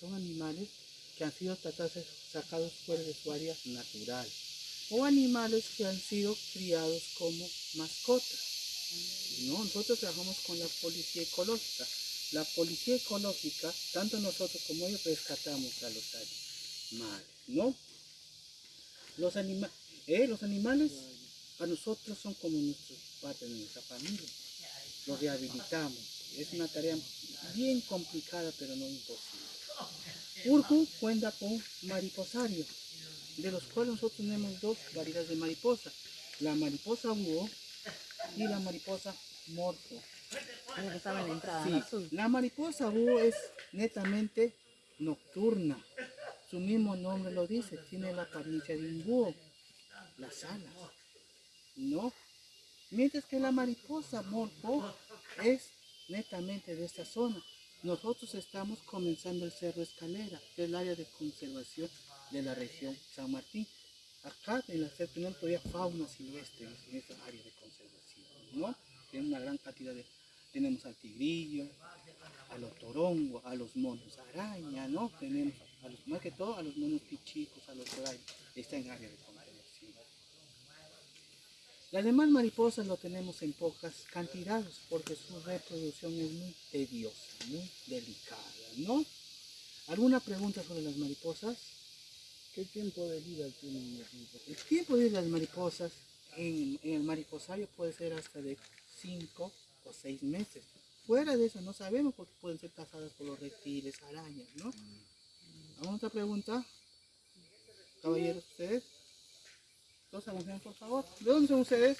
son animales que han sido tratados, sacados fuera de su área natural o animales que han sido criados como mascotas. No, nosotros trabajamos con la policía ecológica. La policía ecológica, tanto nosotros como ellos, rescatamos a los animales, ¿no? Los, anima eh, los animales para nosotros son como nuestros parte de nuestra familia. Los rehabilitamos. Es una tarea bien complicada, pero no imposible. Urju cuenta con mariposario, de los cuales nosotros tenemos dos variedades de mariposa. La mariposa búho y la mariposa morfo. Sí, la mariposa búho es netamente nocturna. Su mismo nombre lo dice, tiene la apariencia de un búho, las alas, ¿no? Mientras que la mariposa morfo es netamente de esta zona. Nosotros estamos comenzando el Cerro Escalera, que es el área de conservación de la región San Martín. Acá en la cerro tenemos todavía fauna silvestre en esa área de conservación, ¿no? Tenemos una gran cantidad de... Tenemos al tigrillo, a los torongos, a los monos araña, ¿no? Tenemos, a los, más que todo, a los monos pichicos, a los dorayos. Está en área de conservación. Las demás mariposas lo tenemos en pocas cantidades porque su reproducción es muy tediosa, muy delicada, ¿no? ¿Alguna pregunta sobre las mariposas? ¿Qué tiempo de vida tienen las mariposas? El tiempo de las mariposas en, en el mariposario puede ser hasta de 5 o 6 meses. Fuera de eso no sabemos porque pueden ser cazadas por los reptiles, arañas, ¿no? ¿Alguna otra pregunta? Caballeros, ustedes. ¿De dónde son ustedes?